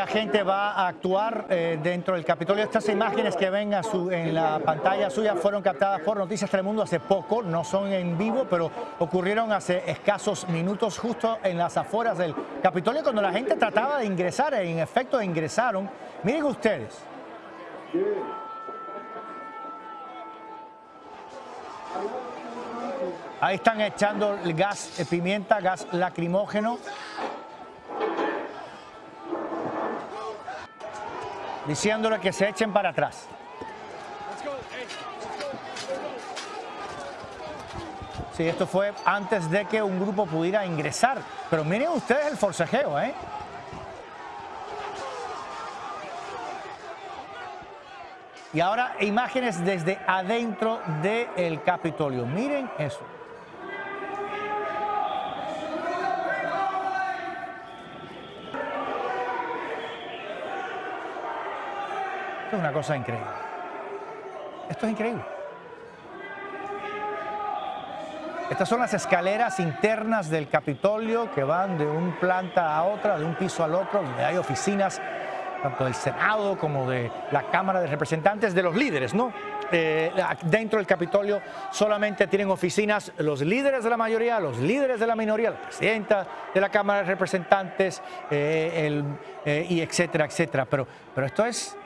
La gente va a actuar eh, dentro del Capitolio. Estas imágenes que ven en la pantalla suya fueron captadas por Noticias Telemundo hace poco, no son en vivo, pero ocurrieron hace escasos minutos justo en las afueras del Capitolio cuando la gente trataba de ingresar, en efecto ingresaron. Miren ustedes. Ahí están echando el gas, eh, pimienta, gas lacrimógeno. Diciéndole que se echen para atrás. Sí, esto fue antes de que un grupo pudiera ingresar. Pero miren ustedes el forcejeo, ¿eh? Y ahora imágenes desde adentro del Capitolio. Miren eso. Esto es una cosa increíble. Esto es increíble. Estas son las escaleras internas del Capitolio que van de un planta a otra, de un piso al otro, donde hay oficinas tanto del Senado como de la Cámara de Representantes, de los líderes, ¿no? Eh, dentro del Capitolio solamente tienen oficinas los líderes de la mayoría, los líderes de la minoría, la presidenta de la Cámara de Representantes, eh, eh, y etcétera, etcétera. Pero, pero esto es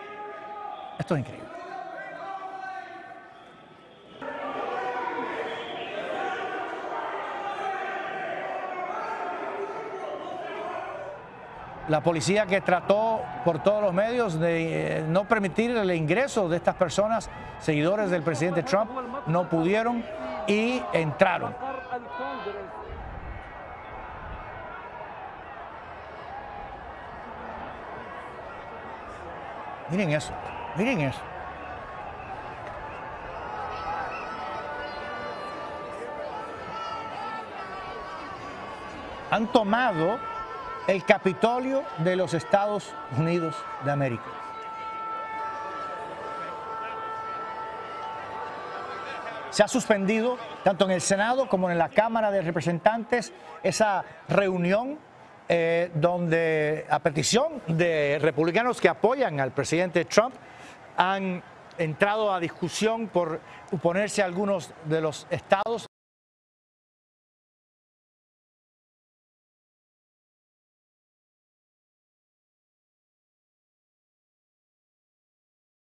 esto es increíble. La policía que trató por todos los medios de eh, no permitir el ingreso de estas personas, seguidores del presidente Trump, no pudieron y entraron. Miren eso. Miren eso. Han tomado el Capitolio de los Estados Unidos de América. Se ha suspendido, tanto en el Senado como en la Cámara de Representantes, esa reunión eh, donde a petición de republicanos que apoyan al presidente Trump, han entrado a discusión por oponerse a algunos de los estados